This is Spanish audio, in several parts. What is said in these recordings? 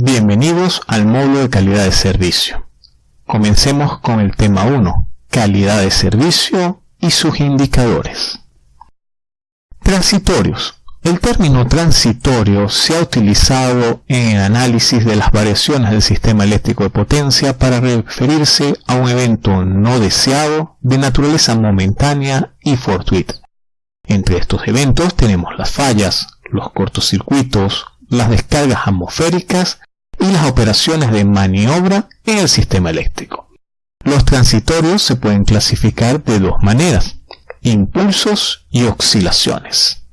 bienvenidos al módulo de calidad de servicio. Comencemos con el tema 1, calidad de servicio y sus indicadores. Transitorios. El término transitorio se ha utilizado en el análisis de las variaciones del sistema eléctrico de potencia para referirse a un evento no deseado de naturaleza momentánea y fortuita. Entre estos eventos tenemos las fallas, los cortocircuitos, las descargas atmosféricas y las operaciones de maniobra en el sistema eléctrico. Los transitorios se pueden clasificar de dos maneras, impulsos y oscilaciones.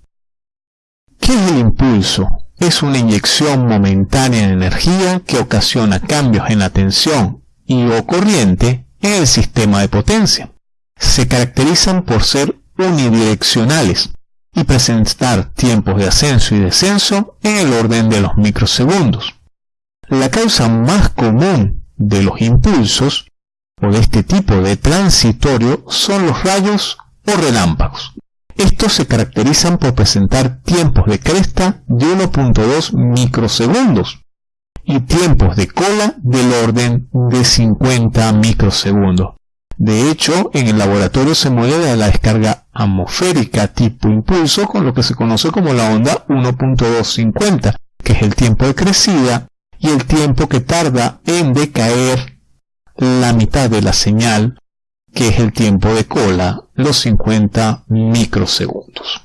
¿Qué es el impulso? Es una inyección momentánea de energía que ocasiona cambios en la tensión y o corriente en el sistema de potencia. Se caracterizan por ser unidireccionales y presentar tiempos de ascenso y descenso en el orden de los microsegundos. La causa más común de los impulsos o de este tipo de transitorio son los rayos o relámpagos. Estos se caracterizan por presentar tiempos de cresta de 1.2 microsegundos y tiempos de cola del orden de 50 microsegundos. De hecho, en el laboratorio se mueve la descarga atmosférica tipo impulso con lo que se conoce como la onda 1.250, que es el tiempo de crecida y el tiempo que tarda en decaer la mitad de la señal, que es el tiempo de cola, los 50 microsegundos.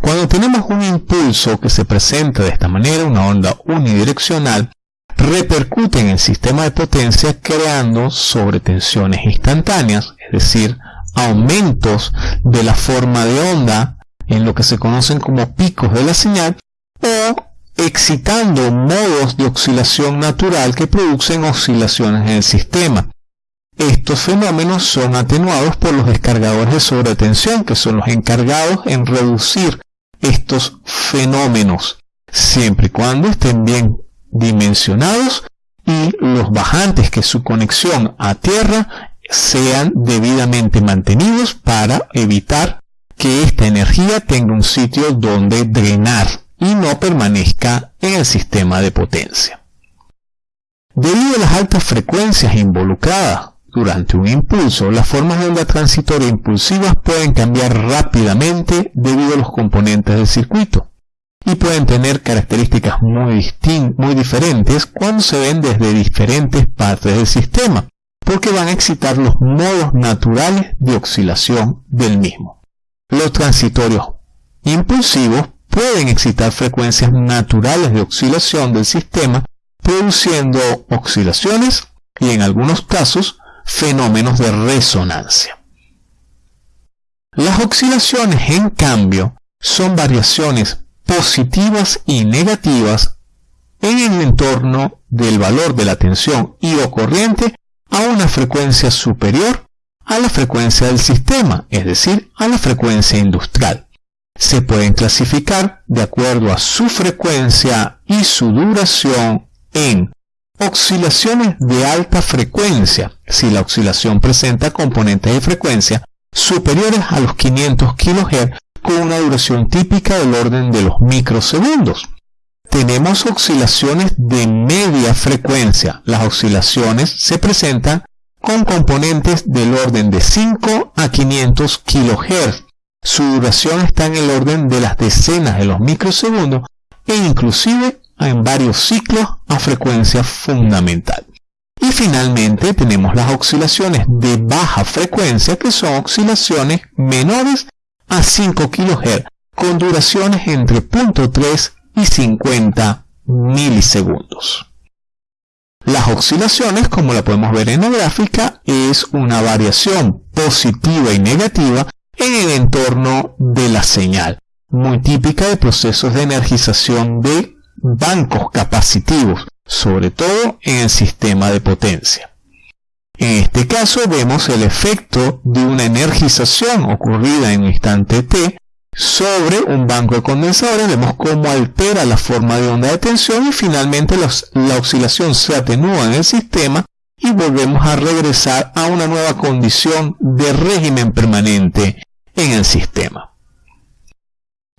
Cuando tenemos un impulso que se presenta de esta manera, una onda unidireccional, repercute en el sistema de potencia creando sobretensiones instantáneas, es decir, aumentos de la forma de onda en lo que se conocen como picos de la señal o excitando modos de oscilación natural que producen oscilaciones en el sistema. Estos fenómenos son atenuados por los descargadores de sobretensión, que son los encargados en reducir estos fenómenos, siempre y cuando estén bien dimensionados y los bajantes que su conexión a tierra sean debidamente mantenidos para evitar que esta energía tenga un sitio donde drenar y no permanezca en el sistema de potencia. Debido a las altas frecuencias involucradas durante un impulso, las formas de onda transitoria impulsivas pueden cambiar rápidamente debido a los componentes del circuito y pueden tener características muy, muy diferentes cuando se ven desde diferentes partes del sistema, porque van a excitar los modos naturales de oscilación del mismo. Los transitorios impulsivos pueden excitar frecuencias naturales de oscilación del sistema, produciendo oscilaciones y en algunos casos fenómenos de resonancia. Las oscilaciones, en cambio, son variaciones positivas y negativas en el entorno del valor de la tensión y o corriente a una frecuencia superior a la frecuencia del sistema, es decir, a la frecuencia industrial. Se pueden clasificar de acuerdo a su frecuencia y su duración en oscilaciones de alta frecuencia, si la oscilación presenta componentes de frecuencia superiores a los 500 kHz con una duración típica del orden de los microsegundos. Tenemos oscilaciones de media frecuencia. Las oscilaciones se presentan con componentes del orden de 5 a 500 kHz. Su duración está en el orden de las decenas de los microsegundos e inclusive en varios ciclos a frecuencia fundamental. Y finalmente tenemos las oscilaciones de baja frecuencia que son oscilaciones menores a 5 kHz con duraciones entre 0.3 y 50 milisegundos. Las oscilaciones, como la podemos ver en la gráfica, es una variación positiva y negativa en el entorno de la señal, muy típica de procesos de energización de bancos capacitivos, sobre todo en el sistema de potencia. En este caso vemos el efecto de una energización ocurrida en un instante t sobre un banco de condensadores, vemos cómo altera la forma de onda de tensión y finalmente la oscilación se atenúa en el sistema y volvemos a regresar a una nueva condición de régimen permanente en el sistema.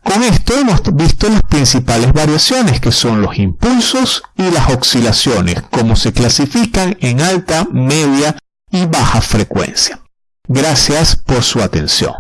Con esto hemos visto las principales variaciones que son los impulsos y las oscilaciones, como se clasifican en alta, media y baja frecuencia. Gracias por su atención.